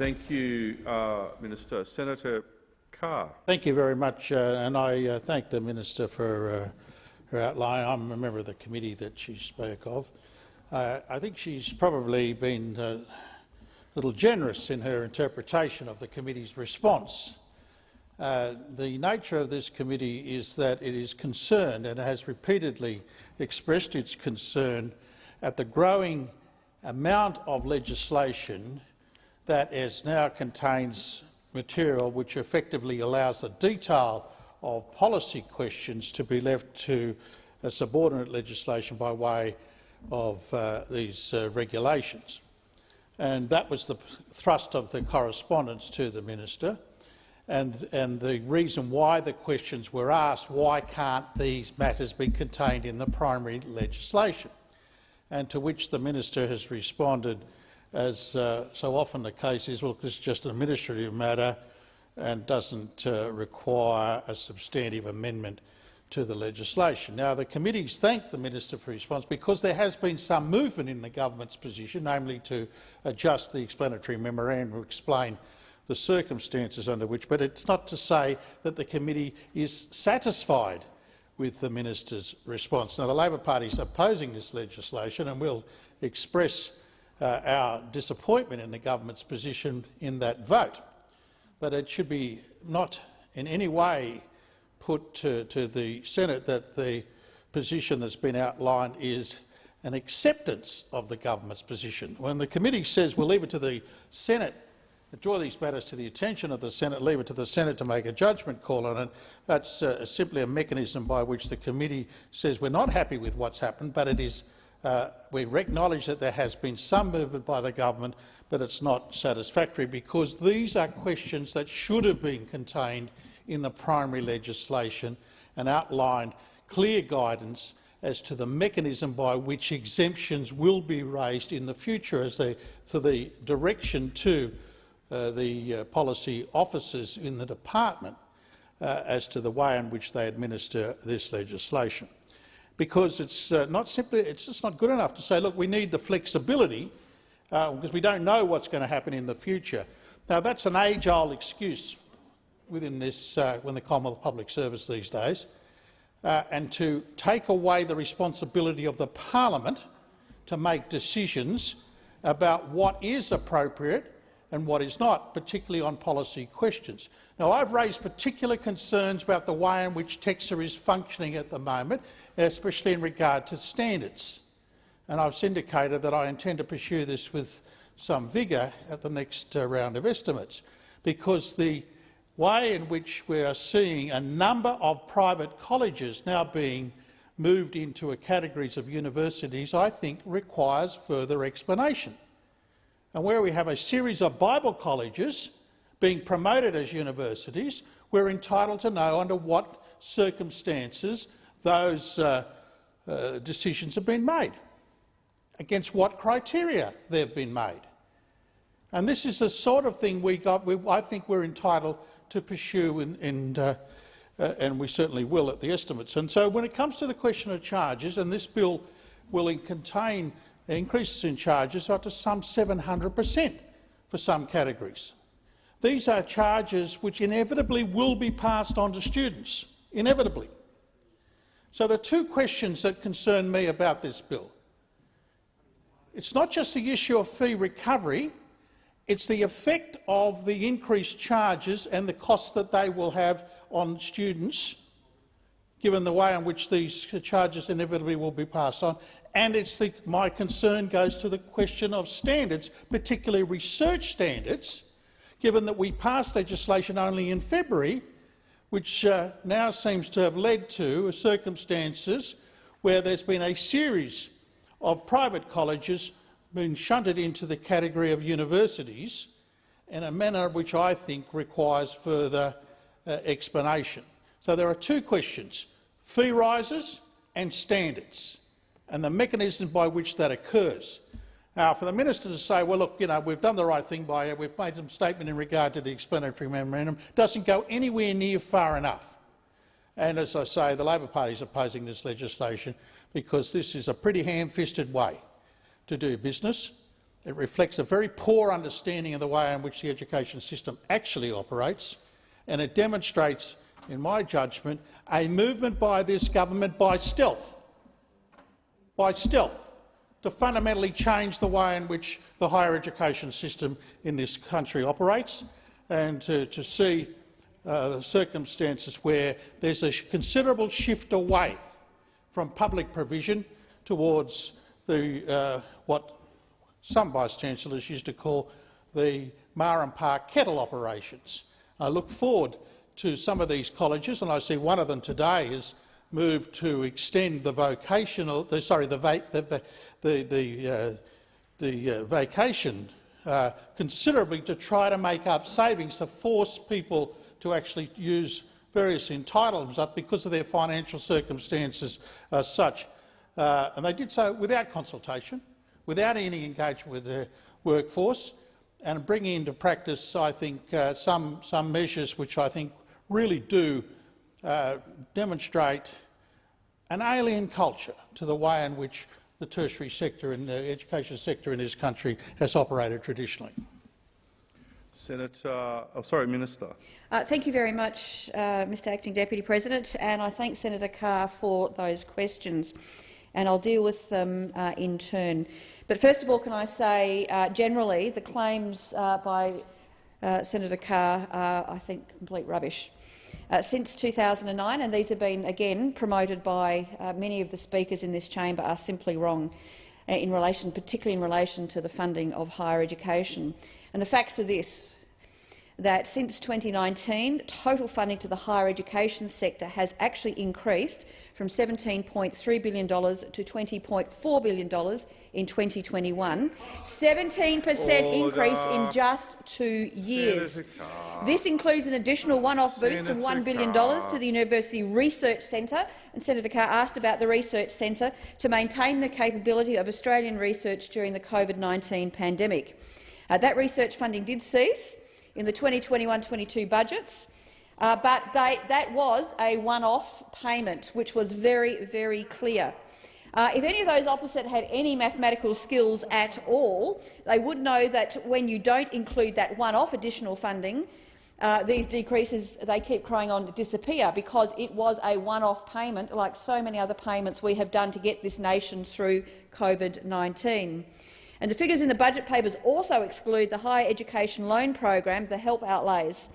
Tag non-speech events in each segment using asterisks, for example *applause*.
Thank you, uh, Minister. Senator Carr. Thank you very much, uh, and I uh, thank the minister for uh, her outline. I'm a member of the committee that she spoke of. Uh, I think she's probably been uh, a little generous in her interpretation of the committee's response. The nature of this committee is that it is concerned and has repeatedly expressed its concern at the growing amount of legislation that is now contains material which effectively allows the detail of policy questions to be left to a subordinate legislation by way of uh, these uh, regulations. And that was the thrust of the correspondence to the minister. And, and the reason why the questions were asked, why can't these matters be contained in the primary legislation? And to which the minister has responded, as uh, so often the case is, well, this is just an administrative matter and doesn't uh, require a substantive amendment to the legislation. Now, the committees thank the minister for his response because there has been some movement in the government's position, namely to adjust the explanatory memorandum to explain the circumstances under which, but it's not to say that the committee is satisfied with the minister's response. Now, the Labor Party is opposing this legislation and will express uh, our disappointment in the government's position in that vote. But it should be not in any way put to, to the Senate that the position that's been outlined is an acceptance of the government's position. When the committee says we'll leave it to the Senate draw these matters to the attention of the Senate, leave it to the Senate to make a judgment call on it. That's uh, simply a mechanism by which the committee says we're not happy with what's happened, but it is, uh, we acknowledge that there has been some movement by the government, but it's not satisfactory because these are questions that should have been contained in the primary legislation and outlined clear guidance as to the mechanism by which exemptions will be raised in the future as they, to the direction to uh, the uh, policy officers in the department uh, as to the way in which they administer this legislation. Because it's uh, not simply, it's just not good enough to say, look, we need the flexibility because uh, we don't know what's going to happen in the future. Now, that's an age-old excuse within this, when the Commonwealth Public Service these days, and to take away the responsibility of the parliament to make decisions about what is appropriate and what is not, particularly on policy questions. Now, I've raised particular concerns about the way in which TEQSA is functioning at the moment, especially in regard to standards. And I've indicated that I intend to pursue this with some vigour at the next uh, round of estimates, because the way in which we are seeing a number of private colleges now being moved into a categories of universities, I think requires further explanation and where we have a series of Bible colleges being promoted as universities, we're entitled to know under what circumstances those uh, uh, decisions have been made, against what criteria they've been made. And this is the sort of thing we got, we, I think we're entitled to pursue, in, in, uh, uh and we certainly will at the estimates. And so when it comes to the question of charges, and this bill will contain increases in charges up to some 700 per cent for some categories. These are charges which inevitably will be passed on to students, inevitably. So the two questions that concern me about this bill. It's not just the issue of fee recovery, it's the effect of the increased charges and the costs that they will have on students given the way in which these charges inevitably will be passed on. And it's the, my concern goes to the question of standards, particularly research standards, given that we passed legislation only in February, which uh, now seems to have led to circumstances where there's been a series of private colleges being shunted into the category of universities in a manner which I think requires further uh, explanation. So there are two questions, fee rises and standards, and the mechanism by which that occurs. Now, for the minister to say, well, look, you know, we've done the right thing by it, we've made some statement in regard to the explanatory memorandum, doesn't go anywhere near far enough. And as I say, the Labor Party is opposing this legislation because this is a pretty ham-fisted way to do business. It reflects a very poor understanding of the way in which the education system actually operates, and it demonstrates, in my judgment, a movement by this government by stealth, by stealth, to fundamentally change the way in which the higher education system in this country operates and to, to see uh, the circumstances where there's a considerable shift away from public provision towards the, uh, what some vice-chancellors used to call the Mar and Park kettle operations. I look forward to some of these colleges, and I see one of them today has moved to extend the vocational, the, sorry, the, va the, the, the, uh, the uh, vacation uh, considerably to try to make up savings to force people to actually use various entitlements up because of their financial circumstances as such. Uh, and they did so without consultation, without any engagement with the workforce, and bringing into practice, I think, uh, some, some measures which I think really do uh, demonstrate an alien culture to the way in which the tertiary sector and the education sector in this country has operated traditionally. Senator, oh, sorry, Minister. Uh, thank you very much, uh, Mr Acting Deputy President, and I thank Senator Carr for those questions, and I'll deal with them uh, in turn. But first of all, can I say, uh, generally, the claims uh, by uh, Senator Carr are, I think, complete rubbish. Uh, since 2009, and these have been, again, promoted by uh, many of the speakers in this chamber, are simply wrong, uh, in relation, particularly in relation to the funding of higher education. And the facts are this, that since 2019, total funding to the higher education sector has actually increased from $17.3 billion to $20.4 billion in 2021, 17 per cent increase in just two years. This includes an additional one-off boost of $1 billion to the University Research Centre, and Senator Carr asked about the Research Centre, to maintain the capability of Australian research during the COVID-19 pandemic. Uh, that research funding did cease in the 2021-22 budgets, uh, but they, that was a one-off payment, which was very, very clear. Uh, if any of those opposite had any mathematical skills at all, they would know that when you don't include that one-off additional funding, uh, these decreases they keep crying on to disappear because it was a one-off payment, like so many other payments we have done to get this nation through COVID-19. And the figures in the budget papers also exclude the higher education loan program, the HELP outlays.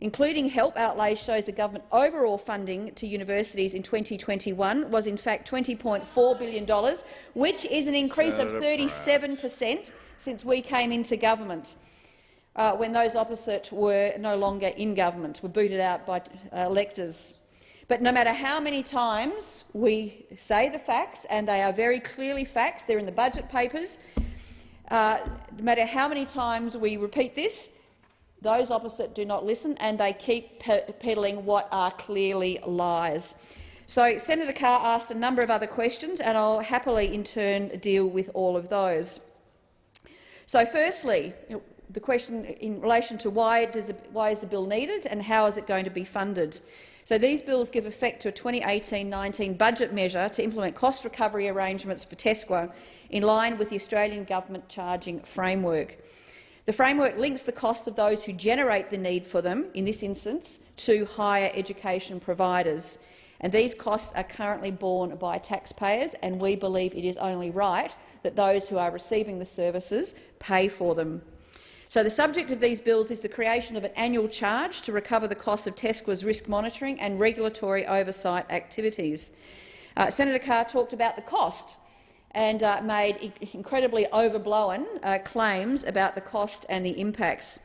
Including HELP outlays shows the government overall funding to universities in 2021 was in fact $20.4 billion, which is an increase of 37 per cent since we came into government, uh, when those opposite were no longer in government, were booted out by uh, electors. But no matter how many times we say the facts, and they are very clearly facts, they're in the budget papers, uh, no matter how many times we repeat this, those opposite do not listen and they keep pe peddling what are clearly lies. So Senator Carr asked a number of other questions and I'll happily in turn deal with all of those. So firstly, the question in relation to why, does, why is the bill needed and how is it going to be funded. So these bills give effect to a 2018-19 budget measure to implement cost recovery arrangements for TEQSA in line with the Australian government charging framework. The framework links the costs of those who generate the need for them, in this instance, to higher education providers. And these costs are currently borne by taxpayers, and we believe it is only right that those who are receiving the services pay for them. So the subject of these bills is the creation of an annual charge to recover the costs of TEQSA's risk monitoring and regulatory oversight activities. Uh, Senator Carr talked about the cost and uh, made incredibly overblown uh, claims about the cost and the impacts.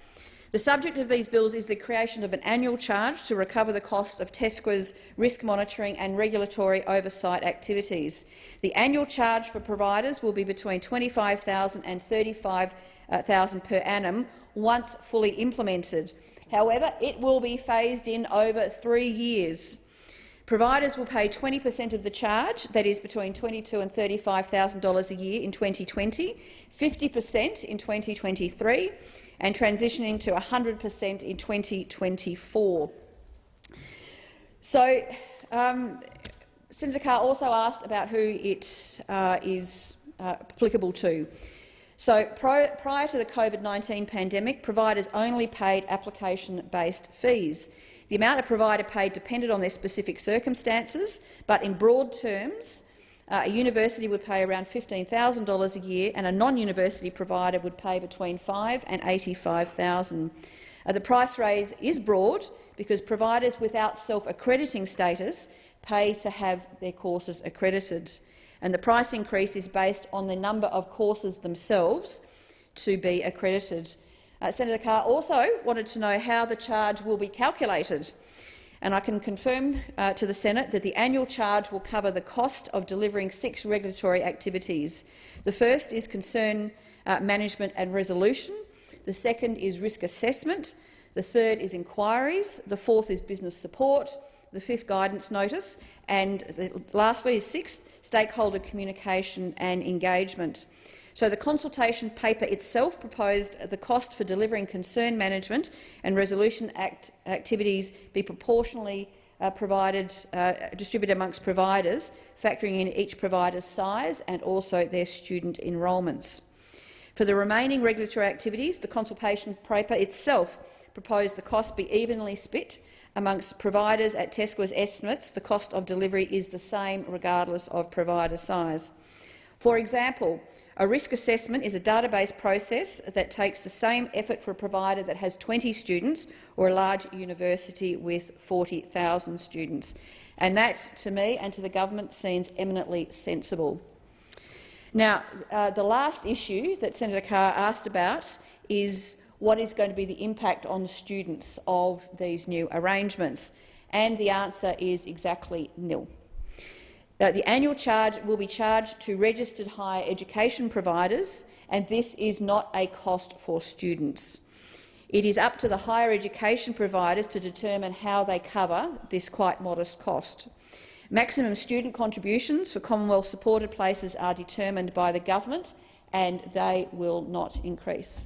The subject of these bills is the creation of an annual charge to recover the cost of TEQSA's risk monitoring and regulatory oversight activities. The annual charge for providers will be between $25,000 and $35,000 per annum once fully implemented. However, it will be phased in over three years. Providers will pay 20 per cent of the charge, that is between $22,000 and $35,000 a year in 2020, 50 per cent in 2023 and transitioning to 100 per cent in 2024. So, um, Senator Carr also asked about who it uh, is uh, applicable to. So prior to the COVID-19 pandemic, providers only paid application-based fees. The amount a provider paid depended on their specific circumstances, but in broad terms, uh, a university would pay around $15,000 a year and a non-university provider would pay between $5,000 and 85,000. Uh, the price raise is broad because providers without self-accrediting status pay to have their courses accredited, and the price increase is based on the number of courses themselves to be accredited. Uh, Senator Carr also wanted to know how the charge will be calculated, and I can confirm uh, to the Senate that the annual charge will cover the cost of delivering six regulatory activities. The first is concern uh, management and resolution, the second is risk assessment, the third is inquiries, the fourth is business support, the fifth guidance notice, and the, lastly is sixth, stakeholder communication and engagement. So the consultation paper itself proposed the cost for delivering concern management and resolution act activities be proportionally uh, provided, uh, distributed amongst providers, factoring in each provider's size and also their student enrolments. For the remaining regulatory activities, the consultation paper itself proposed the cost be evenly split amongst providers at TEQSA's estimates. The cost of delivery is the same regardless of provider size. For example, a risk assessment is a database process that takes the same effort for a provider that has 20 students or a large university with 40,000 students. And that, to me and to the government, seems eminently sensible. Now, uh, the last issue that Senator Carr asked about is what is going to be the impact on students of these new arrangements, and the answer is exactly nil. The annual charge will be charged to registered higher education providers, and this is not a cost for students. It is up to the higher education providers to determine how they cover this quite modest cost. Maximum student contributions for Commonwealth-supported places are determined by the government, and they will not increase.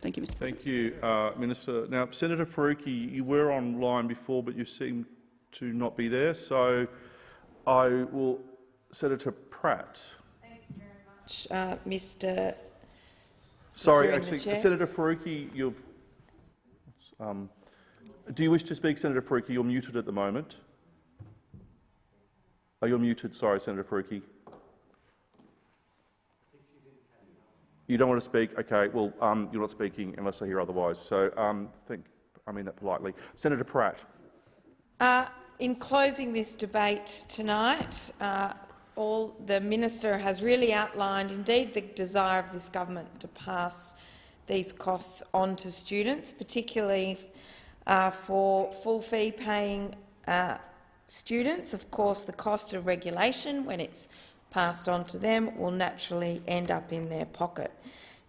Thank you, Mr. Thank you, uh, Minister. Now, Senator Faruqi, you were online before, but you seem to not be there. So I will, Senator Pratt. Thank you very much, uh, Mr. Sorry, actually. Senator Faruqi, you've, um, do you wish to speak, Senator Faruqi? You're muted at the moment. Oh, you're muted. Sorry, Senator Faruqi. You don't want to speak? Okay. Well, um, you're not speaking unless I hear otherwise. So, um, think, I mean that politely. Senator Pratt. Uh, in closing this debate tonight, uh, all the minister has really outlined, indeed, the desire of this government to pass these costs on to students, particularly uh, for full fee paying uh, students. Of course, the cost of regulation, when it's passed on to them, will naturally end up in their pocket.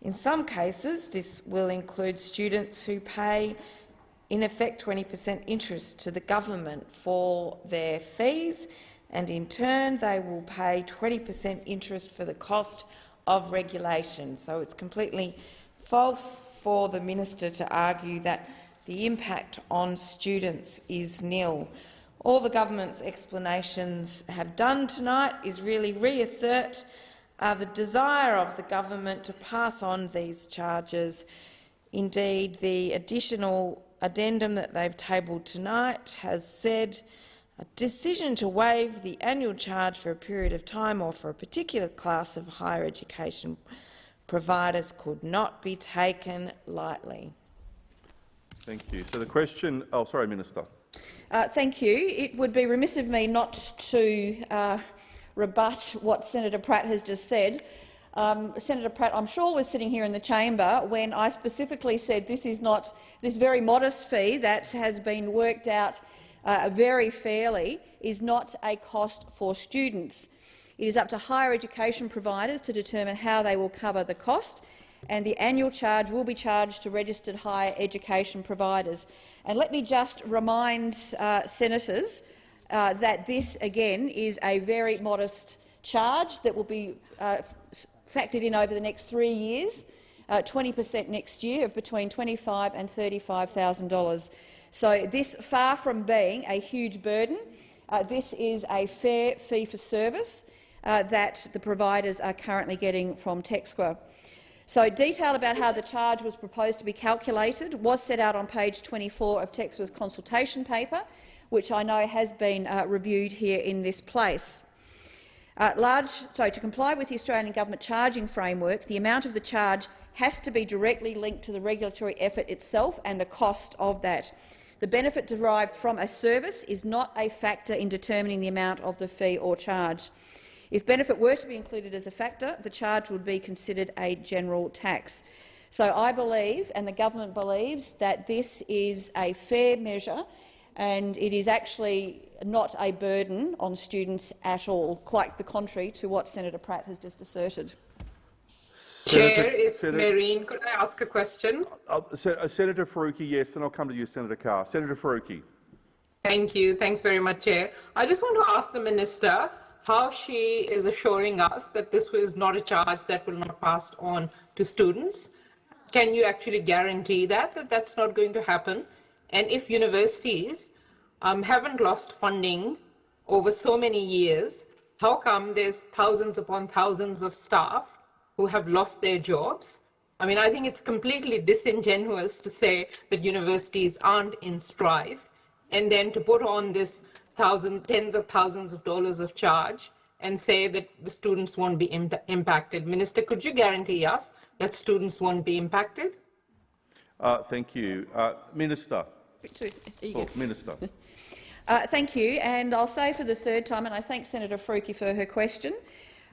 In some cases, this will include students who pay in effect 20 per cent interest to the government for their fees, and in turn they will pay 20 per cent interest for the cost of regulation. So it's completely false for the minister to argue that the impact on students is nil. All the government's explanations have done tonight is really reassert uh, the desire of the government to pass on these charges. Indeed, the additional addendum that they've tabled tonight has said a decision to waive the annual charge for a period of time or for a particular class of higher education providers could not be taken lightly. Thank you. So the question. Oh, sorry, Minister. Uh, thank you. It would be remiss of me not to uh, rebut what Senator Pratt has just said. Um, Senator Pratt, I'm sure, was sitting here in the chamber when I specifically said this is not this very modest fee that has been worked out uh, very fairly is not a cost for students. It is up to higher education providers to determine how they will cover the cost, and the annual charge will be charged to registered higher education providers. And let me just remind uh, senators uh, that this, again, is a very modest charge that will be uh, factored in over the next three years, 20 per cent next year of between $25,000 and $35,000. So this, far from being a huge burden, uh, this is a fair fee for service uh, that the providers are currently getting from TEQSA. So detail about how the charge was proposed to be calculated was set out on page 24 of TEQSA's consultation paper, which I know has been uh, reviewed here in this place. Uh, large, so to comply with the Australian Government charging framework, the amount of the charge has to be directly linked to the regulatory effort itself and the cost of that. The benefit derived from a service is not a factor in determining the amount of the fee or charge. If benefit were to be included as a factor, the charge would be considered a general tax. So I believe, and the government believes, that this is a fair measure and it is actually not a burden on students at all, quite the contrary to what Senator Pratt has just asserted. Senator- Chair, it's Senator- Mehreen. Could I ask a question? Uh, uh, Senator Faruqi, yes, then I'll come to you, Senator Carr. Senator Faruqi. Thank you. Thanks very much, Chair. I just want to ask the Minister how she is assuring us that this was not a charge that will not pass on to students. Can you actually guarantee that, that that's not going to happen? And if universities um, haven't lost funding over so many years, how come there's thousands upon thousands of staff who have lost their jobs? I mean, I think it's completely disingenuous to say that universities aren't in strife and then to put on this thousands, tens of thousands of dollars of charge and say that the students won't be imp- impacted. Minister, could you guarantee us that students won't be impacted? Uh, thank you. Uh, Minister. You. Oh, Minister. *laughs* Uh, thank you, and I'll say for the third time, and I thank Senator Faruqi for her question,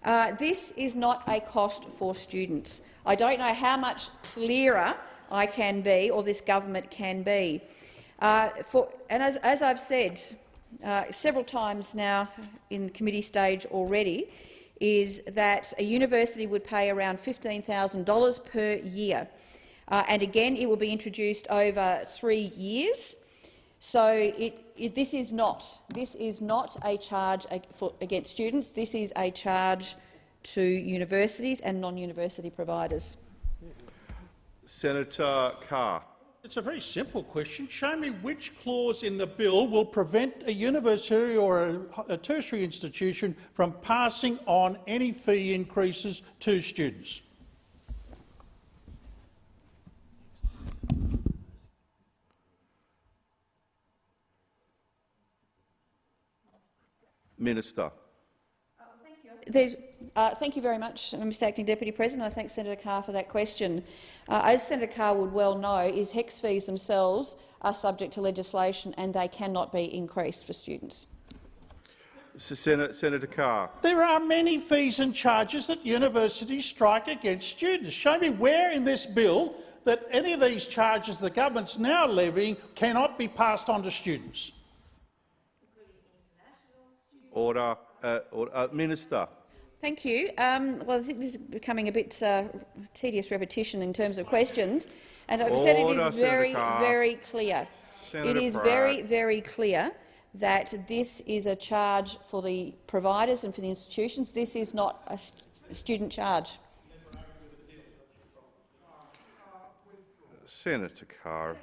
uh, this is not a cost for students. I don't know how much clearer I can be, or this government can be. Uh, for, and as, as I've said uh, several times now in committee stage already, is that a university would pay around $15,000 per year. Uh, and again, it will be introduced over three years. So it, it, this is not this is not a charge for, against students. This is a charge to universities and non-university providers. Senator Carr. It's a very simple question. Show me which clause in the bill will prevent a university or a, a tertiary institution from passing on any fee increases to students. Minister. There- uh, thank you very much, Mr Acting Deputy President. I thank Senator Carr for that question. Uh, as Senator Carr would well know, is HECS fees themselves are subject to legislation and they cannot be increased for students. S- Senator, Senator Carr. There are many fees and charges that universities strike against students. Show me where in this bill that any of these charges the government's now levying cannot be passed on to students. Order. Uh, order. Uh, Minister. Thank you. Um, well, I think this is becoming a bit uh, tedious repetition in terms of questions, and I've said it is very, very clear. Senator it is Pratt. very, very clear that this is a charge for the providers and for the institutions. This is not a st student charge. Senator Carr.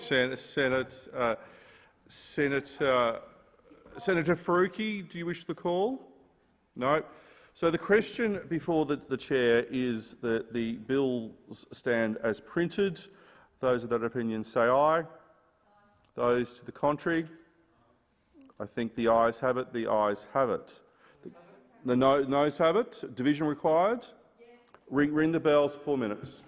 Sen- Senate, uh, Senator, Senator Faruqi, do you wish the call? No. So the question before the, the chair is that the bills stand as printed. Those of that opinion say aye. Those to the contrary? I think the ayes have it. The ayes have it. The no, noes have it. Division required. Ring, ring the bells for four minutes.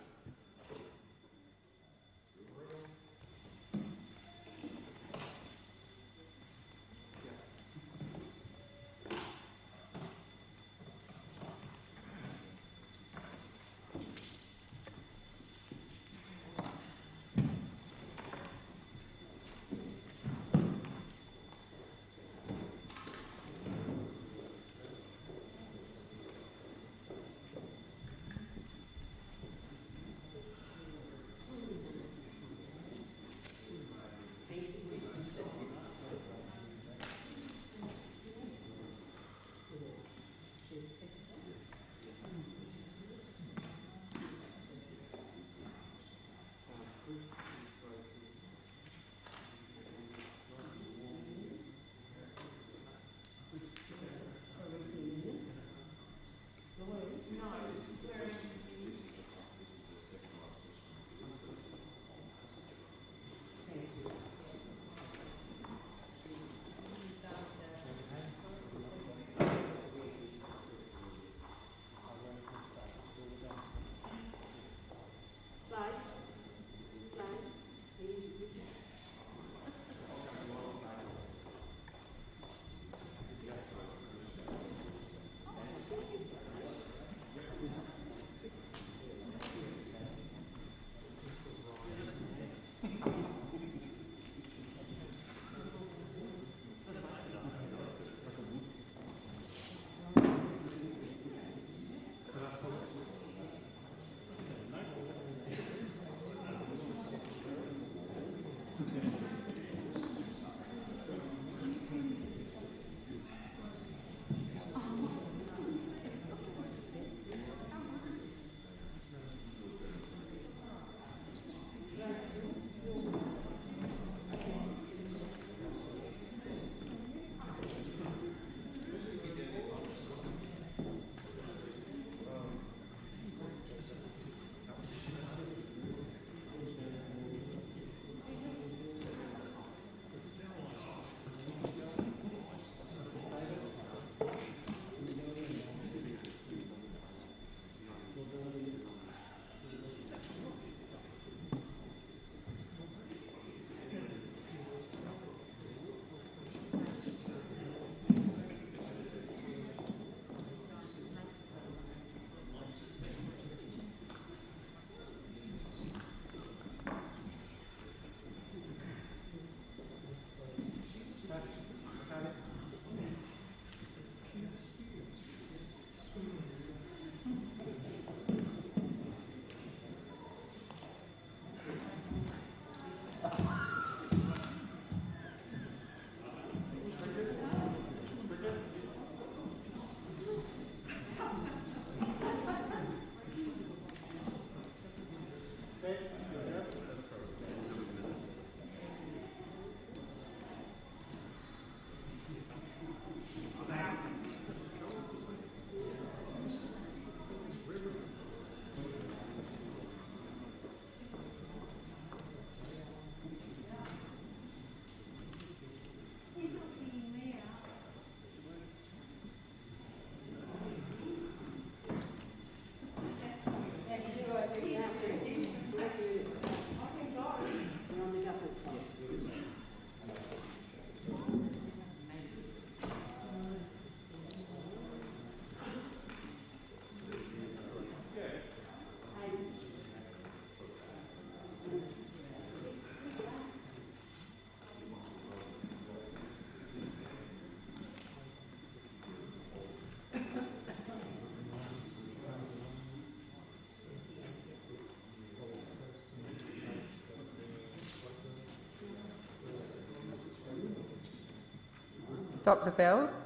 Stop the bells.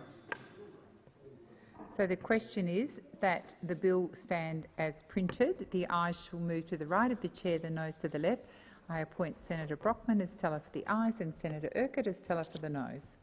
So the question is that the bill stand as printed. The ayes shall move to the right of the chair, the nose to the left. I appoint Senator Brockman as teller for the ayes and Senator Urquhart as teller for the noes.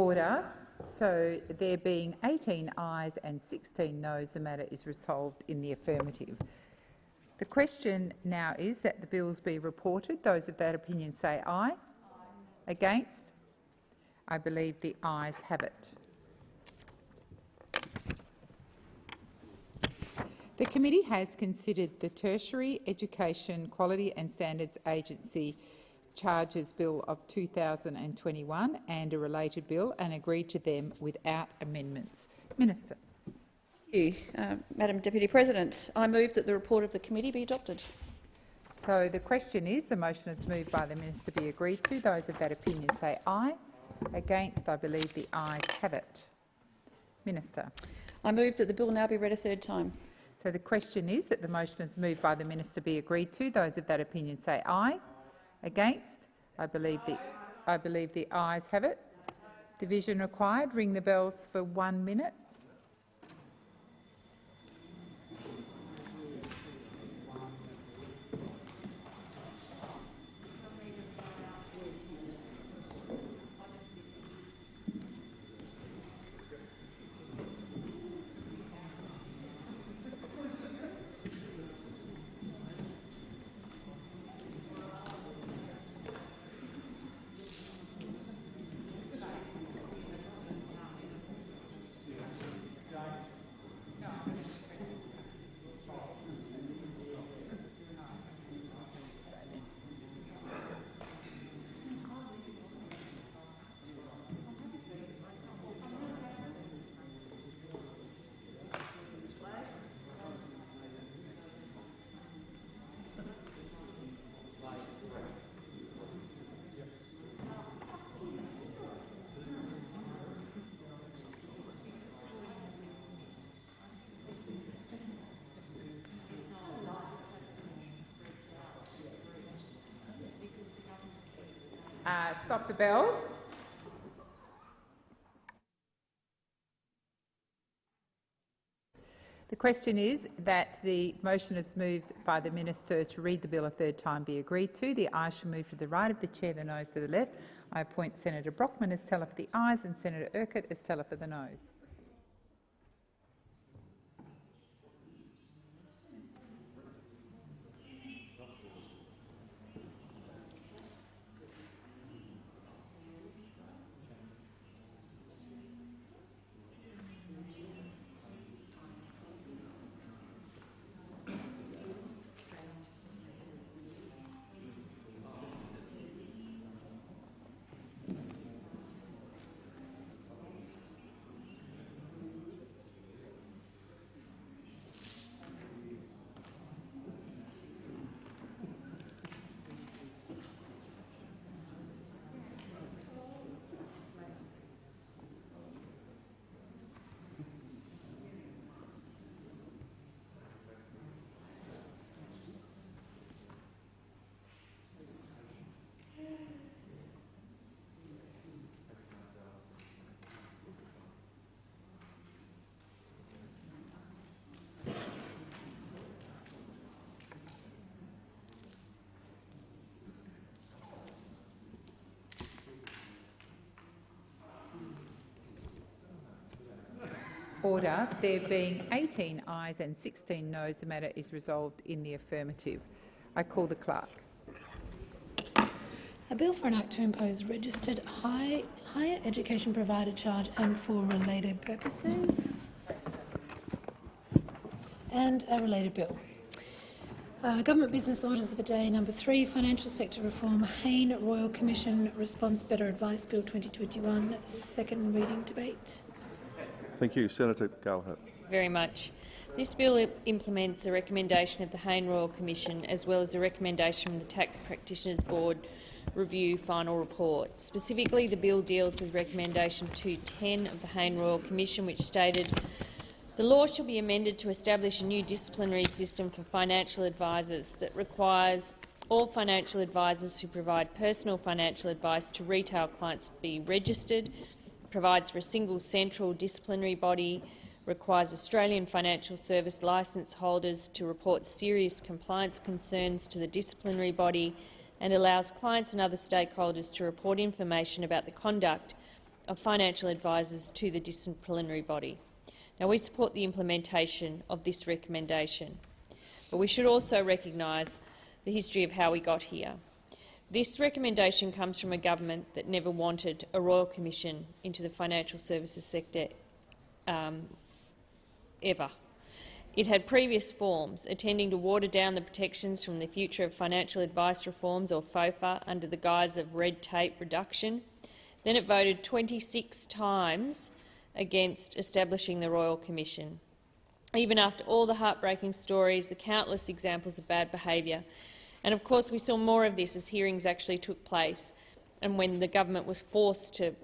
Order. So there being 18 ayes and 16 noes, the matter is resolved in the affirmative. The question now is that the bills be reported. Those of that opinion say aye. Against? I believe the ayes have it. The committee has considered the Tertiary Education Quality and Standards Agency Charges Bill of 2021 and a related bill and agreed to them without amendments. Minister. Thank you, uh, Madam Deputy President. I move that the report of the committee be adopted. So the question is, the motion is moved by the minister be agreed to. Those of that opinion say aye. Against, I believe the ayes have it. Minister. I move that the bill now be read a third time. So the question is that the motion is moved by the minister be agreed to. Those of that opinion say aye. Against, I believe the I believe the ayes have it. Division required. Ring the bells for one minute. Uh, stop the bells. The question is that the motion is moved by the minister to read the bill a third time be agreed to. The ayes shall move to the right of the chair, the nose to the left. I appoint Senator Brockman as teller for the ayes and Senator Urquhart as teller for the noes. Order. There being 18 ayes and 16 noes, the matter is resolved in the affirmative. I call the clerk. A bill for an act to impose registered high, higher education provider charge and for related purposes. And a related bill. Uh, Government Business Orders of the Day number three, Financial Sector Reform, Hayne Royal Commission Response Better Advice Bill 2021, second reading debate. Thank you. Senator Gallagher. very much. This bill implements a recommendation of the Hayne Royal Commission as well as a recommendation from the Tax Practitioners Board review final report. Specifically, the bill deals with recommendation 210 of the Hayne Royal Commission, which stated the law shall be amended to establish a new disciplinary system for financial advisers that requires all financial advisers who provide personal financial advice to retail clients to be registered, provides for a single central disciplinary body, requires Australian financial service licence holders to report serious compliance concerns to the disciplinary body and allows clients and other stakeholders to report information about the conduct of financial advisers to the disciplinary body. Now, we support the implementation of this recommendation, but we should also recognise the history of how we got here. This recommendation comes from a government that never wanted a royal commission into the financial services sector um, ever. It had previous forms, attending to water down the protections from the Future of Financial Advice Reforms, or FOFA, under the guise of red tape reduction. Then it voted 26 times against establishing the Royal Commission. Even after all the heartbreaking stories, the countless examples of bad behaviour, and of course we saw more of this as hearings actually took place and when the government was forced to,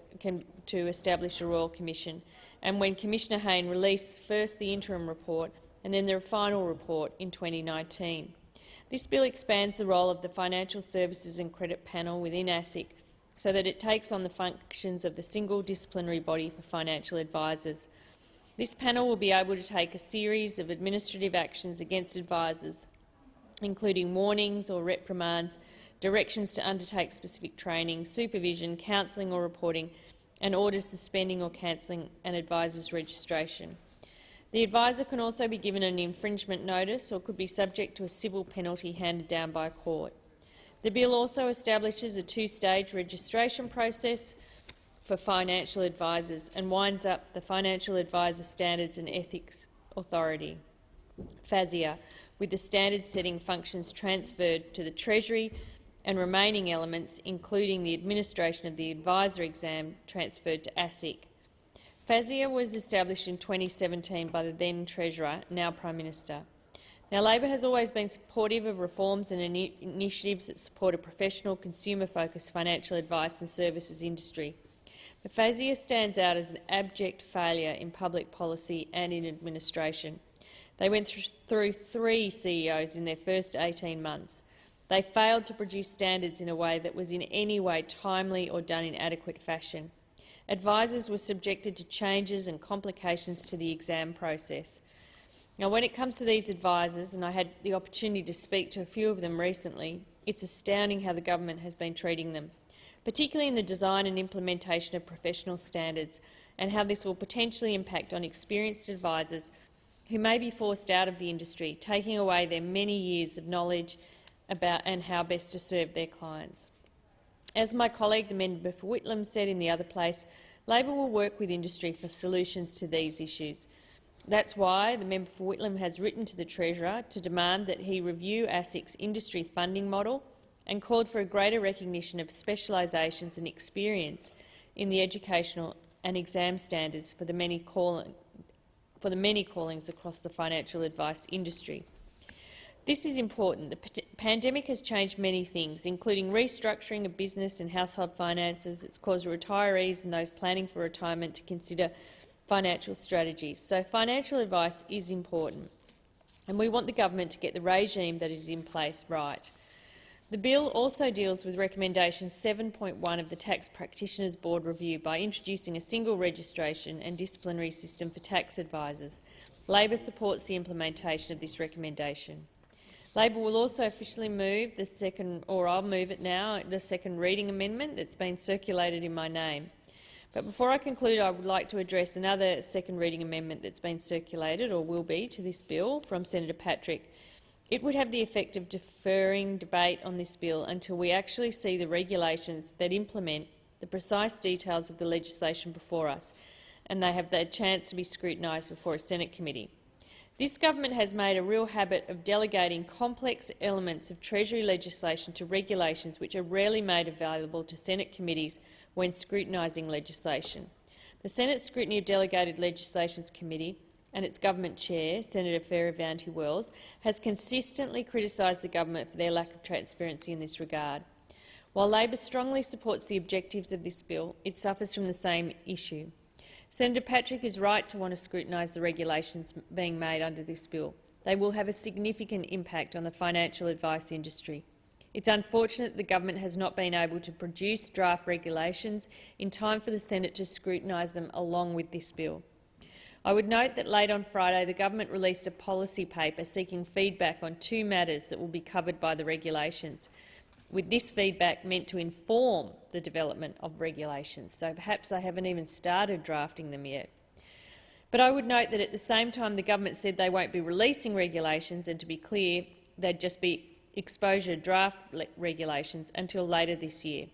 to establish a Royal Commission, and when Commissioner Hayne released first the interim report and then the final report in 2019. This bill expands the role of the Financial Services and Credit Panel within ASIC so that it takes on the functions of the single disciplinary body for financial advisers. This panel will be able to take a series of administrative actions against advisers, including warnings or reprimands, directions to undertake specific training, supervision, counselling or reporting, and orders suspending or cancelling an adviser's registration. The adviser can also be given an infringement notice or could be subject to a civil penalty handed down by court. The bill also establishes a two-stage registration process for financial advisers and winds up the Financial Advisor Standards and Ethics Authority, FASEA, with the standard-setting functions transferred to the Treasury and remaining elements, including the administration of the advisor exam, transferred to ASIC. FASEA was established in 2017 by the then Treasurer, now Prime Minister. Now, Labor has always been supportive of reforms and in initiatives that support a professional, consumer-focused financial advice and services industry. But FASEA stands out as an abject failure in public policy and in administration. They went through three CEOs in their first 18 months. They failed to produce standards in a way that was in any way timely or done in adequate fashion. Advisers were subjected to changes and complications to the exam process. Now, when it comes to these advisers, and I had the opportunity to speak to a few of them recently, it's astounding how the government has been treating them, particularly in the design and implementation of professional standards, and how this will potentially impact on experienced advisers who may be forced out of the industry, taking away their many years of knowledge about and how best to serve their clients. As my colleague, the member for Whitlam, said in the other place, Labor will work with industry for solutions to these issues. That's why the member for Whitlam has written to the Treasurer to demand that he review ASIC's industry funding model and called for a greater recognition of specialisations and experience in the educational and exam standards for the many, for the many callings across the financial advice industry. This is important. The pandemic has changed many things, including restructuring of business and household finances. It's caused retirees and those planning for retirement to consider financial strategies. So financial advice is important, and we want the government to get the regime that is in place right. The bill also deals with recommendation 7.1 of the Tax Practitioners Board review by introducing a single registration and disciplinary system for tax advisers. Labor supports the implementation of this recommendation. Labor will also officially move the second, or I'll move it now, the second reading amendment that's been circulated in my name. But before I conclude, I would like to address another second reading amendment that's been circulated, or will be, to this bill from Senator Patrick. It would have the effect of deferring debate on this bill until we actually see the regulations that implement the precise details of the legislation before us, and they have the chance to be scrutinised before a Senate committee. This government has made a real habit of delegating complex elements of Treasury legislation to regulations which are rarely made available to Senate committees when scrutinising legislation. The Senate Scrutiny of Delegated Legislations Committee and its government chair, Senator Fierravanti Wells, has consistently criticised the government for their lack of transparency in this regard. While Labor strongly supports the objectives of this bill, it suffers from the same issue. Senator Patrick is right to want to scrutinise the regulations being made under this bill. They will have a significant impact on the financial advice industry. It's unfortunate the government has not been able to produce draft regulations in time for the Senate to scrutinise them along with this bill. I would note that late on Friday the government released a policy paper seeking feedback on two matters that will be covered by the regulations. with this feedback meant to inform the development of regulations. So perhaps they haven't even started drafting them yet. But I would note that at the same time the government said they won't be releasing regulations, and to be clear, they'd just be exposure draft regulations until later this year.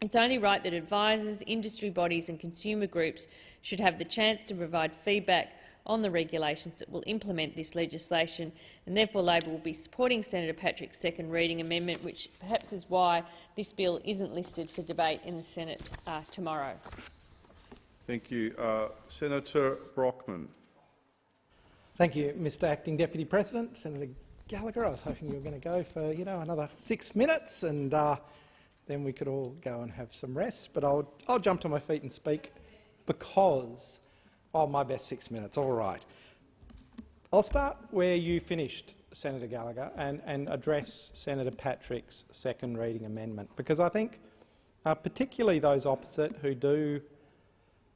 It's only right that advisors, industry bodies and consumer groups should have the chance to provide feedback on the regulations that will implement this legislation, and therefore Labor will be supporting Senator Patrick's second reading amendment, which perhaps is why this bill isn't listed for debate in the Senate uh, tomorrow. Thank you. Uh, Senator Brockman. Thank you, Mr Acting Deputy President. Senator Gallagher, I was hoping you were going to go for you know another six minutes and uh, then we could all go and have some rest. But I'll, I'll jump to my feet and speak because of my best six minutes. All right. I'll start where you finished, Senator Gallagher, and, and address Senator Patrick's second reading amendment, because I think uh, particularly those opposite who do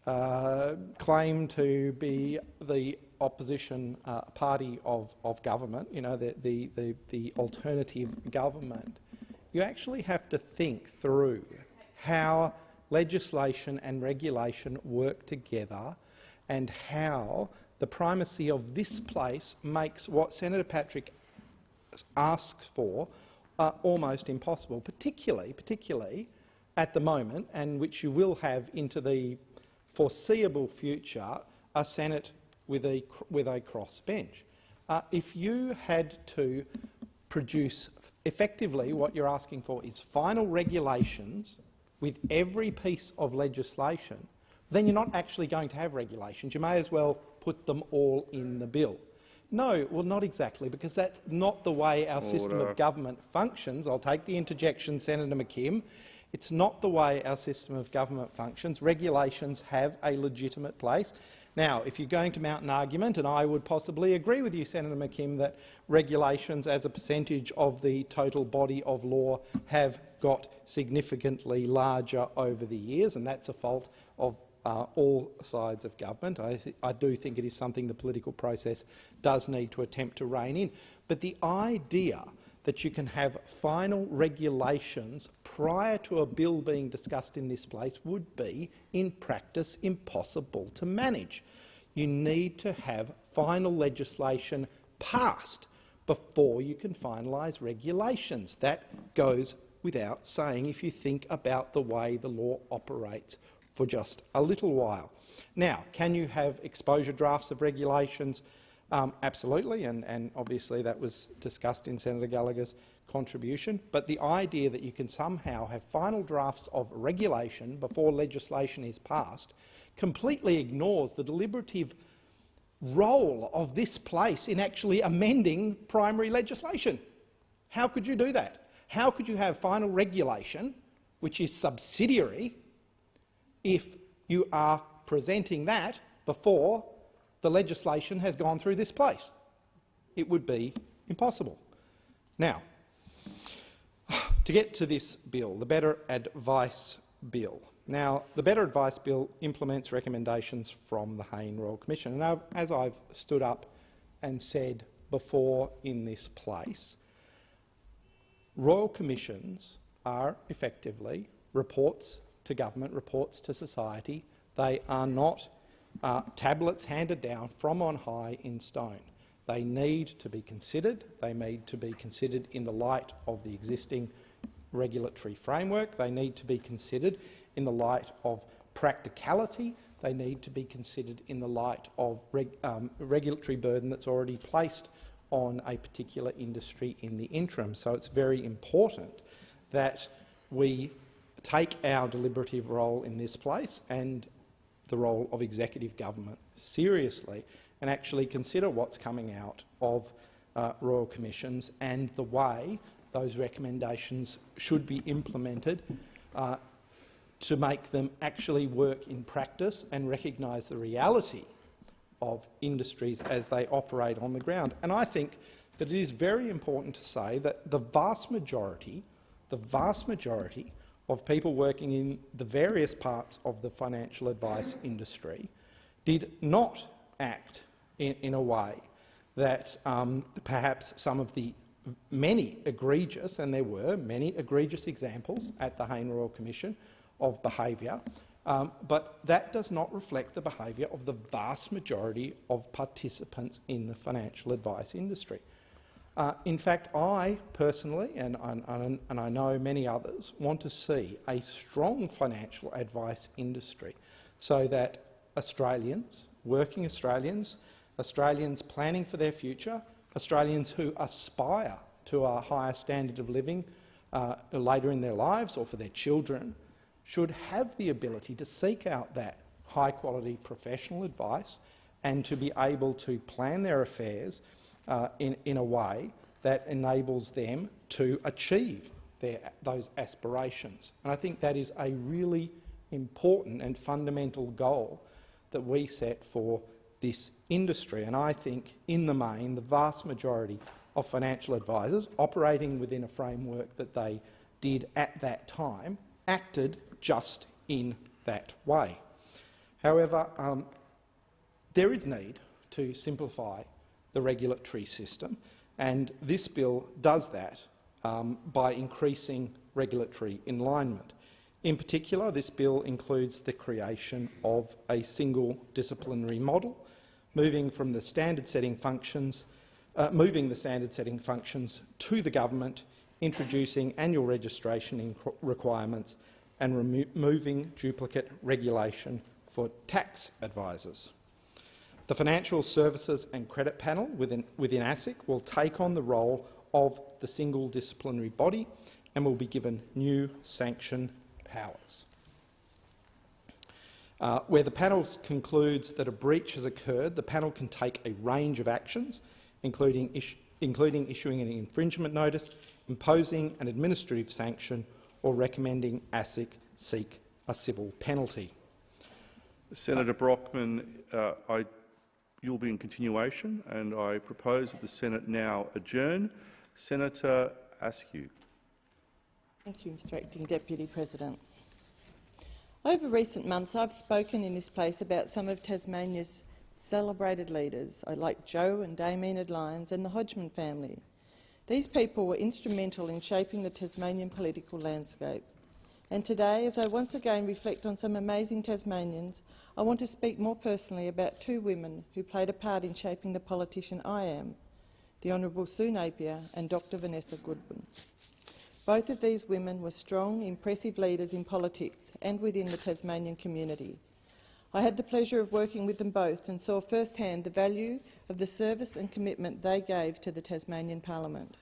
uh, claim to be the opposition uh, party of, of government, you know, the, the, the, the alternative government, you actually have to think through how legislation and regulation work together and how the primacy of this place makes what Senator Patrick asks for uh, almost impossible, particularly, particularly at the moment, and which you will have into the foreseeable future, a Senate with a, with a crossbench. Uh, if you had to produce effectively what you're asking for is final regulations with every piece of legislation, then you're not actually going to have regulations. You may as well put them all in the bill. No, well, not exactly, because that's not the way our Order. system of government functions. I'll take the interjection, Senator McKim. It's not the way our system of government functions. Regulations have a legitimate place. Now, if you're going to mount an argument, and I would possibly agree with you, Senator McKim, that regulations as a percentage of the total body of law have got significantly larger over the years, and that's a fault of uh, all sides of government. I, I, do think it is something the political process does need to attempt to rein in. But the idea that you can have final regulations prior to a bill being discussed in this place would be, in practice, impossible to manage. You need to have final legislation passed before you can finalise regulations. That goes without saying if you think about the way the law operates for just a little while. Now, can you have exposure drafts of regulations um, absolutely, and, and obviously that was discussed in Senator Gallagher's contribution. But the idea that you can somehow have final drafts of regulation before legislation is passed completely ignores the deliberative role of this place in actually amending primary legislation. How could you do that? How could you have final regulation, which is subsidiary, if you are presenting that before the legislation has gone through this place. It would be impossible. Now, to get to this bill, the Better Advice Bill. Now, the Better Advice Bill implements recommendations from the Hayne Royal Commission. And as I've stood up and said before in this place, Royal Commissions are effectively reports to government, reports to society. They are not uh, tablets handed down from on high in stone. They need to be considered. They need to be considered in the light of the existing regulatory framework. They need to be considered in the light of practicality. They need to be considered in the light of reg um, regulatory burden that's already placed on a particular industry in the interim. So it's very important that we take our deliberative role in this place and the role of executive government seriously and actually consider what's coming out of uh, royal commissions and the way those recommendations should be implemented uh, to make them actually work in practice and recognise the reality of industries as they operate on the ground. And I think that it is very important to say that the vast majority, the vast majority of people working in the various parts of the financial advice industry did not act in, in a way that um, perhaps some of the many egregious, and there were many egregious examples at the Hayne Royal Commission of behaviour, um, but that does not reflect the behaviour of the vast majority of participants in the financial advice industry. Uh, in fact, I personally, and, and, and I know many others, want to see a strong financial advice industry so that Australians, working Australians, Australians planning for their future, Australians who aspire to a higher standard of living uh, later in their lives or for their children should have the ability to seek out that high-quality professional advice and to be able to plan their affairs uh, in, in a way that enables them to achieve their, those aspirations. And I think that is a really important and fundamental goal that we set for this industry. And I think, in the main, the vast majority of financial advisors operating within a framework that they did at that time acted just in that way. However, um, there is need to simplify the regulatory system, and this bill does that um, by increasing regulatory alignment. In particular, this bill includes the creation of a single disciplinary model, moving from the standard-setting functions, uh, moving the standard-setting functions to the government, introducing annual registration requirements and removing duplicate regulation for tax advisors. The Financial Services and Credit Panel within, within ASIC will take on the role of the single disciplinary body and will be given new sanction powers. Uh, where the panel concludes that a breach has occurred, the panel can take a range of actions, including, including issuing an infringement notice, imposing an administrative sanction or recommending ASIC seek a civil penalty. Senator Brockman, uh, I you'll be in continuation, and I propose that the Senate now adjourn. Senator Askew. Thank you, Mr Acting Deputy President. Over recent months, I've spoken in this place about some of Tasmania's celebrated leaders, like Joe and Dame Enid Lyons and the Hodgman family. These people were instrumental in shaping the Tasmanian political landscape. And today, as I once again reflect on some amazing Tasmanians, I want to speak more personally about two women who played a part in shaping the politician I am, the Honourable Sue Napier and Dr Vanessa Goodwin. Both of these women were strong, impressive leaders in politics and within the Tasmanian community. I had the pleasure of working with them both and saw firsthand the value of the service and commitment they gave to the Tasmanian Parliament.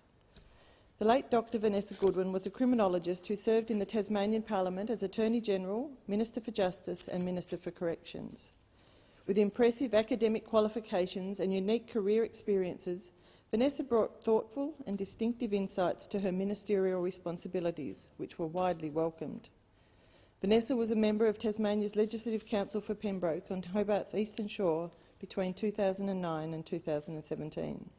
The late Dr Vanessa Goodwin was a criminologist who served in the Tasmanian Parliament as Attorney-General, Minister for Justice and Minister for Corrections. With impressive academic qualifications and unique career experiences, Vanessa brought thoughtful and distinctive insights to her ministerial responsibilities, which were widely welcomed. Vanessa was a member of Tasmania's Legislative Council for Pembroke on Hobart's Eastern Shore between 2009 and 2017.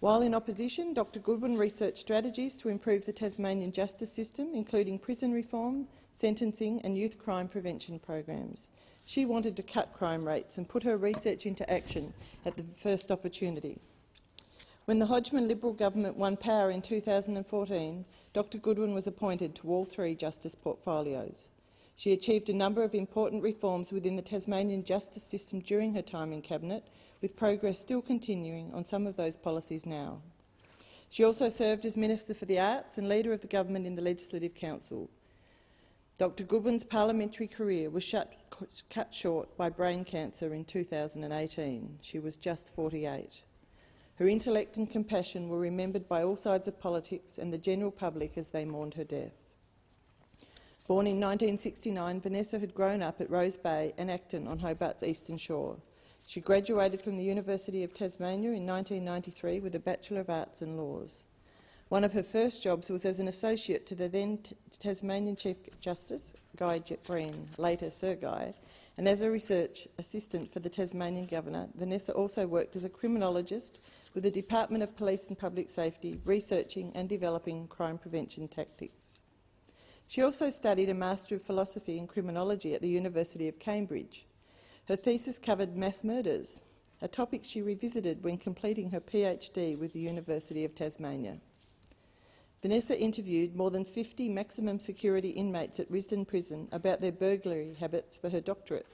While in opposition, Dr Goodwin researched strategies to improve the Tasmanian justice system, including prison reform, sentencing and youth crime prevention programs. She wanted to cut crime rates and put her research into action at the first opportunity. When the Hodgman Liberal government won power in 2014, Dr Goodwin was appointed to all three justice portfolios. She achieved a number of important reforms within the Tasmanian justice system during her time in Cabinet, with progress still continuing on some of those policies now. She also served as Minister for the Arts and Leader of the Government in the Legislative Council. Dr Goodwin's parliamentary career was shut, cut short by brain cancer in 2018. She was just 48. Her intellect and compassion were remembered by all sides of politics and the general public as they mourned her death. Born in 1969, Vanessa had grown up at Rose Bay and Acton on Hobart's eastern shore. She graduated from the University of Tasmania in 1993 with a Bachelor of Arts in Laws. One of her first jobs was as an associate to the then Tasmanian Chief Justice, Guy Green, later Sir Guy, and as a research assistant for the Tasmanian Governor, Vanessa also worked as a criminologist with the Department of Police and Public Safety, researching and developing crime prevention tactics. She also studied a Master of Philosophy in Criminology at the University of Cambridge. Her thesis covered mass murders, a topic she revisited when completing her PhD with the University of Tasmania. Vanessa interviewed more than 50 maximum security inmates at Risdon Prison about their burglary habits for her doctorate.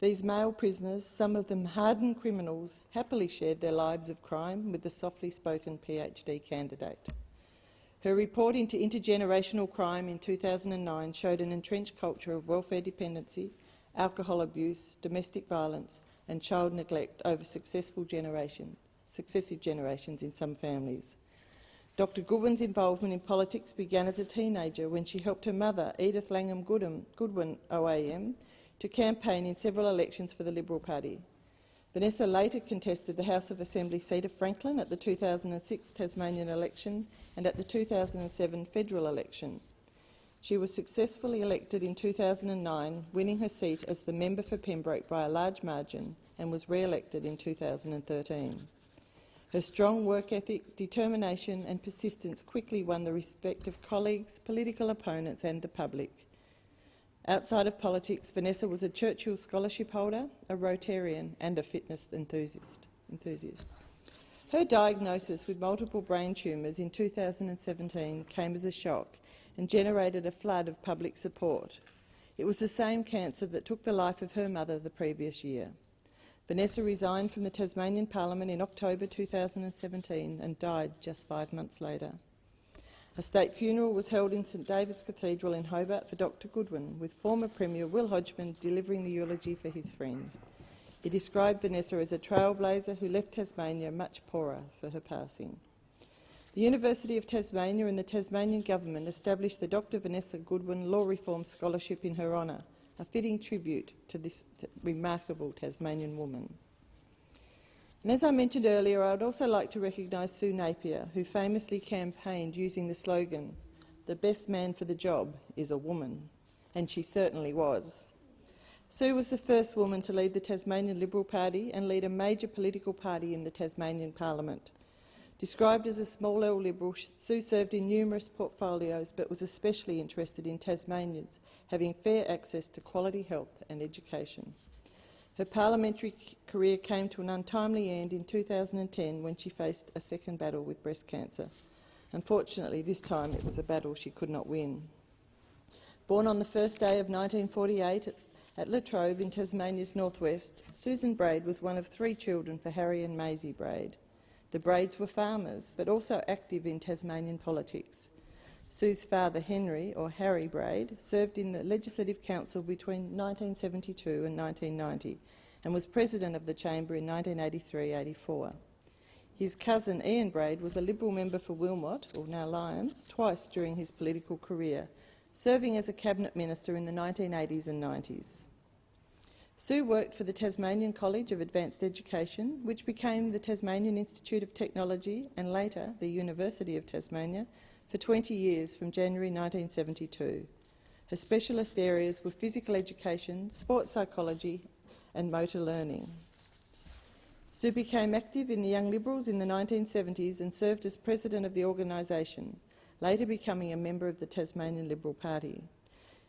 These male prisoners, some of them hardened criminals, happily shared their lives of crime with the softly spoken PhD candidate. Her report into intergenerational crime in 2009 showed an entrenched culture of welfare dependency, alcohol abuse, domestic violence and child neglect over successful successive generations in some families. Dr Goodwin's involvement in politics began as a teenager when she helped her mother, Edith Langham Goodwin OAM, to campaign in several elections for the Liberal Party. Vanessa later contested the House of Assembly seat of Franklin at the 2006 Tasmanian election and at the 2007 federal election. She was successfully elected in 2009, winning her seat as the member for Pembroke by a large margin and was re-elected in 2013. Her strong work ethic, determination and persistence quickly won the respect of colleagues, political opponents and the public. Outside of politics, Vanessa was a Churchill Scholarship holder, a Rotarian and a fitness enthusiast. enthusiast. Her diagnosis with multiple brain tumours in 2017 came as a shock and generated a flood of public support. It was the same cancer that took the life of her mother the previous year. Vanessa resigned from the Tasmanian Parliament in October 2017 and died just five months later. A state funeral was held in St David's Cathedral in Hobart for Dr Goodwin, with former Premier Will Hodgman delivering the eulogy for his friend. He described Vanessa as a trailblazer who left Tasmania much poorer for her passing. The University of Tasmania and the Tasmanian Government established the Dr Vanessa Goodwin Law Reform Scholarship in her honour, a fitting tribute to this remarkable Tasmanian woman. And as I mentioned earlier, I would also like to recognise Sue Napier, who famously campaigned using the slogan, the best man for the job is a woman, and she certainly was. Sue was the first woman to lead the Tasmanian Liberal Party and lead a major political party in the Tasmanian Parliament. Described as a small L Liberal, Sue served in numerous portfolios but was especially interested in Tasmanians having fair access to quality health and education. Her parliamentary career came to an untimely end in 2010 when she faced a second battle with breast cancer. Unfortunately, this time it was a battle she could not win. Born on the first day of 1948 at Latrobe in Tasmania's northwest, Susan Braid was one of three children for Harry and Maisie Braid. The Braids were farmers, but also active in Tasmanian politics. Sue's father, Henry, or Harry Braid, served in the Legislative Council between 1972 and 1990 and was president of the chamber in 1983-84. His cousin Ian Braid was a Liberal member for Wilmot, or now Lyons, twice during his political career, serving as a cabinet minister in the 1980s and 90s. Sue worked for the Tasmanian College of Advanced Education, which became the Tasmanian Institute of Technology and later the University of Tasmania, for 20 years from January 1972. Her specialist areas were physical education, sports psychology and motor learning. Sue became active in the Young Liberals in the 1970s and served as president of the organisation, later becoming a member of the Tasmanian Liberal Party.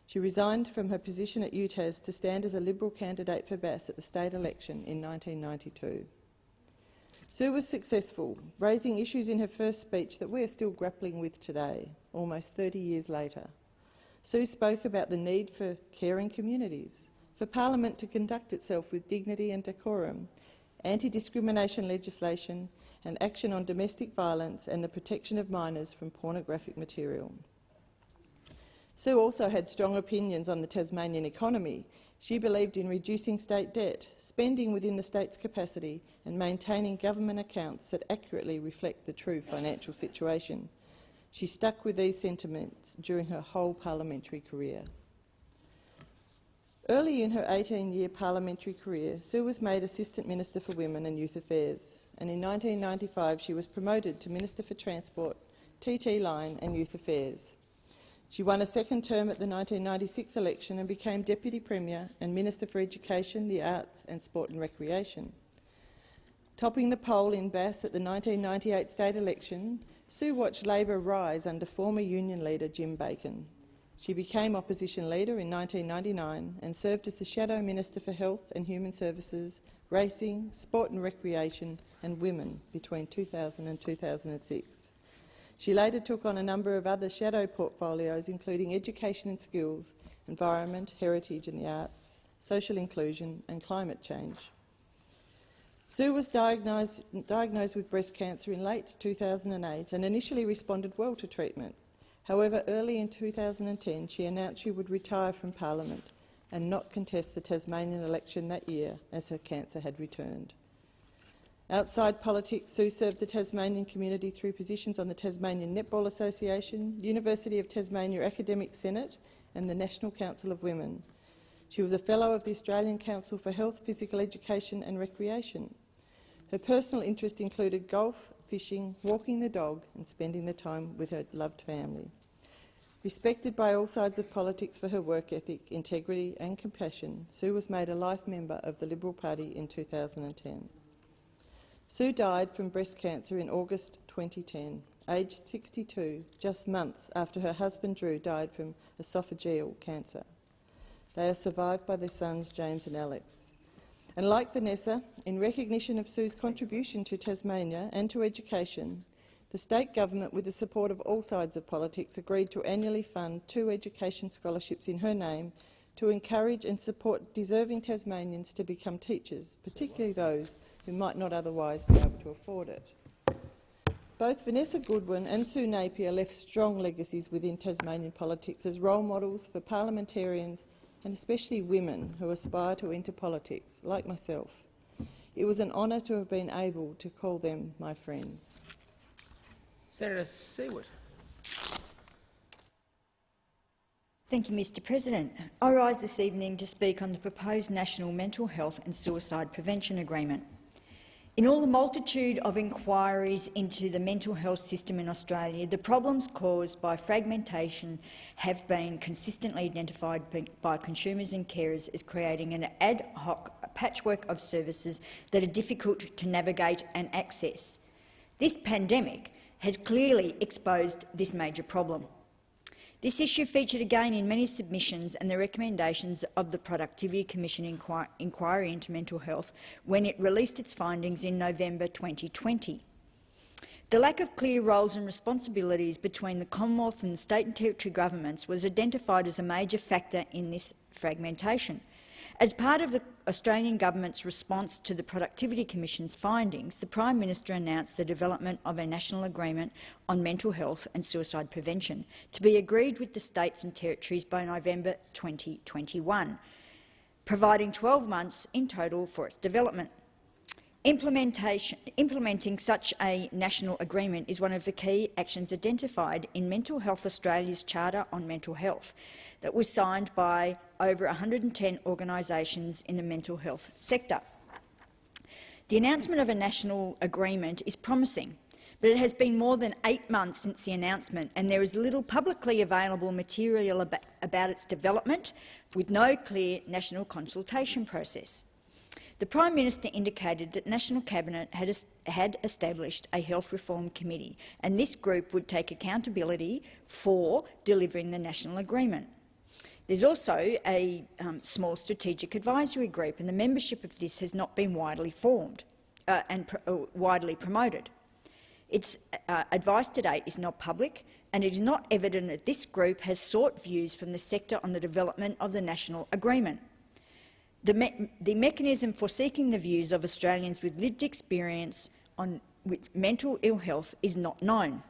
She resigned from her position at UTAS to stand as a Liberal candidate for Bass at the state election in 1992. Sue was successful, raising issues in her first speech that we are still grappling with today, almost 30 years later. Sue spoke about the need for caring communities, for Parliament to conduct itself with dignity and decorum, anti-discrimination legislation and action on domestic violence and the protection of minors from pornographic material. Sue also had strong opinions on the Tasmanian economy she believed in reducing state debt, spending within the state's capacity and maintaining government accounts that accurately reflect the true financial situation. She stuck with these sentiments during her whole parliamentary career. Early in her 18-year parliamentary career, Sue was made Assistant Minister for Women and Youth Affairs, and in 1995 she was promoted to Minister for Transport, TT Line and Youth Affairs. She won a second term at the 1996 election and became Deputy Premier and Minister for Education, the Arts and Sport and Recreation. Topping the poll in Bass at the 1998 state election, Sue watched Labor rise under former union leader Jim Bacon. She became opposition leader in 1999 and served as the Shadow Minister for Health and Human Services, Racing, Sport and Recreation and Women between 2000 and 2006. She later took on a number of other shadow portfolios, including Education and Skills, Environment, Heritage and the Arts, Social Inclusion and Climate Change. Sue was diagnosed, diagnosed with breast cancer in late 2008 and initially responded well to treatment. However, early in 2010 she announced she would retire from Parliament and not contest the Tasmanian election that year as her cancer had returned. Outside politics, Sue served the Tasmanian community through positions on the Tasmanian Netball Association, University of Tasmania Academic Senate and the National Council of Women. She was a Fellow of the Australian Council for Health, Physical Education and Recreation. Her personal interests included golf, fishing, walking the dog and spending the time with her loved family. Respected by all sides of politics for her work ethic, integrity and compassion, Sue was made a life member of the Liberal Party in 2010. Sue died from breast cancer in August 2010, aged 62, just months after her husband Drew died from esophageal cancer. They are survived by their sons James and Alex. And like Vanessa, in recognition of Sue's contribution to Tasmania and to education, the state government, with the support of all sides of politics, agreed to annually fund two education scholarships in her name to encourage and support deserving Tasmanians to become teachers, particularly those who might not otherwise be able to afford it. Both Vanessa Goodwin and Sue Napier left strong legacies within Tasmanian politics as role models for parliamentarians and especially women who aspire to enter politics, like myself. It was an honour to have been able to call them my friends. Senator Siewert. Thank you, Mr President. I rise this evening to speak on the proposed National Mental Health and Suicide Prevention Agreement. In all the multitude of inquiries into the mental health system in Australia, the problems caused by fragmentation have been consistently identified by consumers and carers as creating an ad hoc patchwork of services that are difficult to navigate and access. This pandemic has clearly exposed this major problem. This issue featured again in many submissions and the recommendations of the Productivity Commission inquir inquiry into mental health when it released its findings in November 2020. The lack of clear roles and responsibilities between the Commonwealth and the state and territory governments was identified as a major factor in this fragmentation. As part of the Australian government's response to the Productivity Commission's findings, the Prime Minister announced the development of a national agreement on mental health and suicide prevention to be agreed with the states and territories by November 2021, providing 12 months in total for its development. Implementing such a national agreement is one of the key actions identified in Mental Health Australia's Charter on Mental Health, that was signed by over 110 organisations in the mental health sector. The announcement of a national agreement is promising, but it has been more than eight months since the announcement and there is little publicly available material about its development, with no clear national consultation process. The Prime Minister indicated that National Cabinet had, had, established a health reform committee and this group would take accountability for delivering the national agreement. There's also a um, small strategic advisory group, and the membership of this has not been widely formed uh, and pr uh, widely promoted. Its uh, advice to date is not public, and it is not evident that this group has sought views from the sector on the development of the national agreement. The, me the mechanism for seeking the views of Australians with lived experience on, with mental ill health is not known.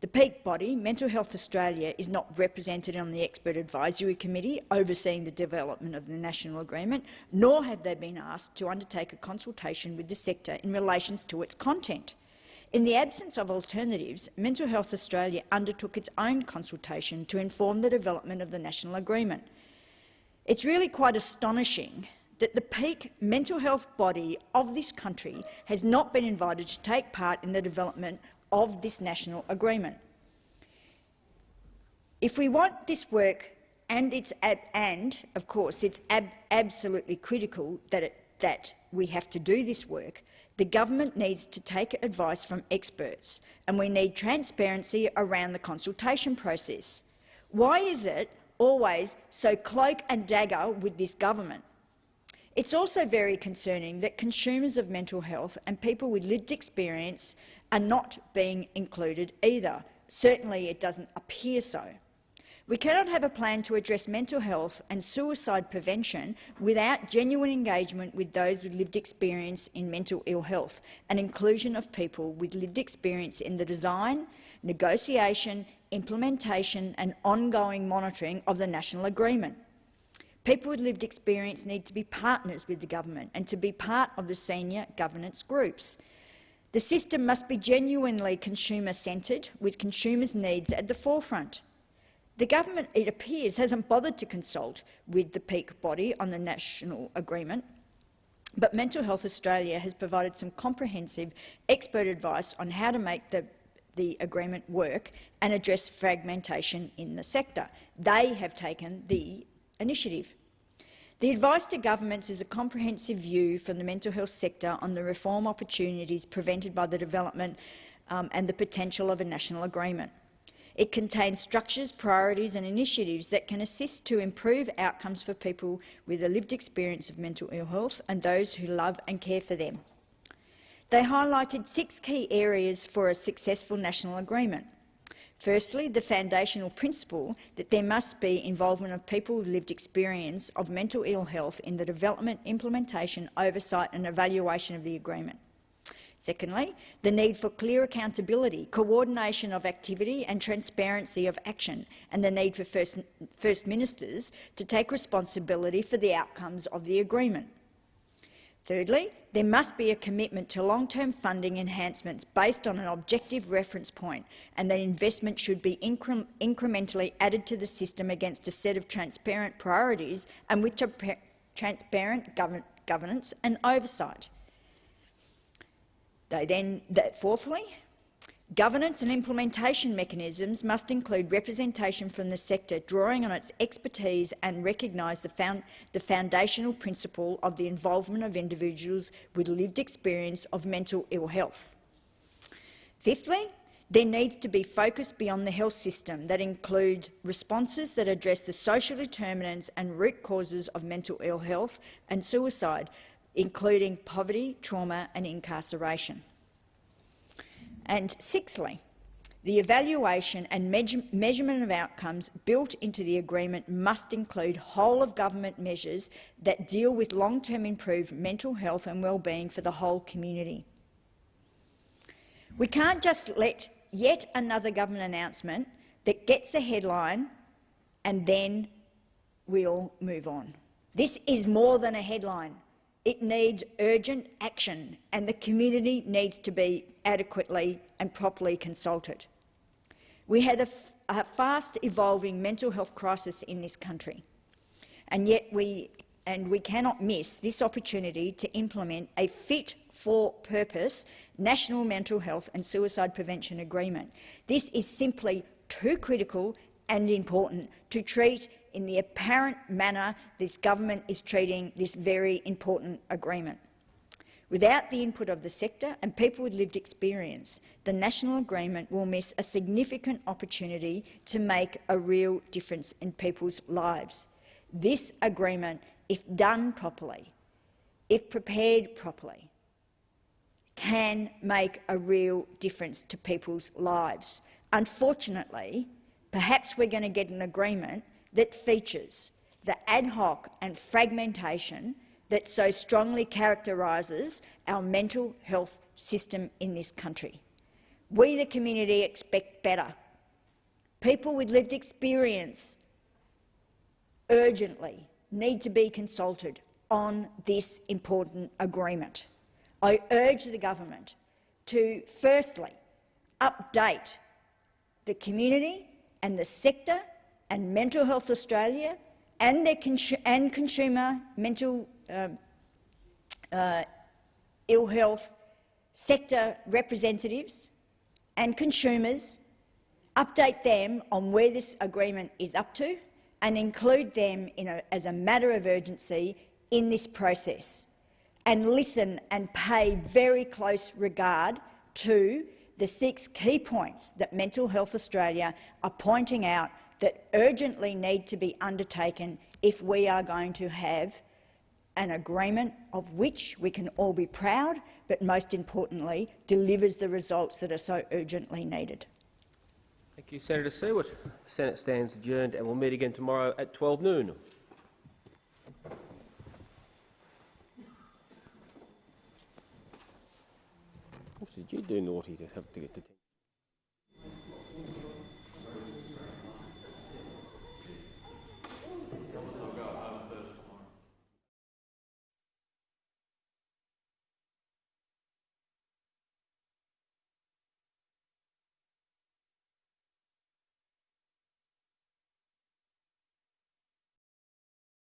The peak body, Mental Health Australia, is not represented on the Expert Advisory Committee overseeing the development of the national agreement, nor have they been asked to undertake a consultation with the sector in relation to its content. In the absence of alternatives, Mental Health Australia undertook its own consultation to inform the development of the national agreement. It's really quite astonishing that the peak mental health body of this country has not been invited to take part in the development of this national agreement. If we want this work, and it's and of course it's ab absolutely critical that it, that we have to do this work, the government needs to take advice from experts, and we need transparency around the consultation process. Why is it always so cloak and dagger with this government? It's also very concerning that consumers of mental health and people with lived experience are not being included either. Certainly it doesn't appear so. We cannot have a plan to address mental health and suicide prevention without genuine engagement with those with lived experience in mental ill health and inclusion of people with lived experience in the design, negotiation, implementation and ongoing monitoring of the national agreement. People with lived experience need to be partners with the government and to be part of the senior governance groups. The system must be genuinely consumer-centred, with consumers' needs at the forefront. The government, it appears, hasn't bothered to consult with the peak body on the national agreement, but Mental Health Australia has provided some comprehensive expert advice on how to make the, the agreement work and address fragmentation in the sector. They have taken the initiative. The advice to governments is a comprehensive view from the mental health sector on the reform opportunities prevented by the development um, and the potential of a national agreement. It contains structures, priorities and initiatives that can assist to improve outcomes for people with a lived experience of mental ill health and those who love and care for them. They highlighted six key areas for a successful national agreement. Firstly, the foundational principle that there must be involvement of people with lived experience of mental ill health in the development, implementation, oversight and evaluation of the agreement. Secondly, the need for clear accountability, coordination of activity and transparency of action, and the need for First, First Ministers to take responsibility for the outcomes of the agreement. Thirdly, there must be a commitment to long-term funding enhancements based on an objective reference point and that investment should be incre incrementally added to the system against a set of transparent priorities and with transparent govern governance and oversight. They then, that fourthly, governance and implementation mechanisms must include representation from the sector, drawing on its expertise and recognise the, found, the foundational principle of the involvement of individuals with lived experience of mental ill health. Fifthly, there needs to be focus beyond the health system that include responses that address the social determinants and root causes of mental ill health and suicide, including poverty, trauma and incarceration. And sixthly, the evaluation and measure measurement of outcomes built into the agreement must include whole-of-government measures that deal with long-term improved mental health and well-being for the whole community. We can't just let yet another government announcement that gets a headline and then we'll move on. This is more than a headline. It needs urgent action and the community needs to be adequately and properly consulted. We have a, a fast evolving mental health crisis in this country and yet we, and we cannot miss this opportunity to implement a fit-for-purpose National Mental Health and Suicide Prevention Agreement. This is simply too critical and important to treat in the apparent manner this government is treating this very important agreement. Without the input of the sector and people with lived experience, the national agreement will miss a significant opportunity to make a real difference in people's lives. This agreement, if done properly, if prepared properly, can make a real difference to people's lives. Unfortunately, perhaps we're going to get an agreement that features the ad hoc and fragmentation that so strongly characterises our mental health system in this country. We, the community, expect better. People with lived experience urgently need to be consulted on this important agreement. I urge the government to, firstly, update the community and the sector and Mental Health Australia and, their consu and consumer mental um, uh, ill health sector representatives and consumers, update them on where this agreement is up to and include them a, as a matter of urgency in this process and listen and pay very close regard to the six key points that Mental Health Australia are pointing out that urgently need to be undertaken if we are going to have an agreement of which we can all be proud, but most importantly, delivers the results that are so urgently needed. Thank you, Senator Siewert. The Senate stands adjourned and we will meet again tomorrow at 12 noon. What did you do naughty to have to get to?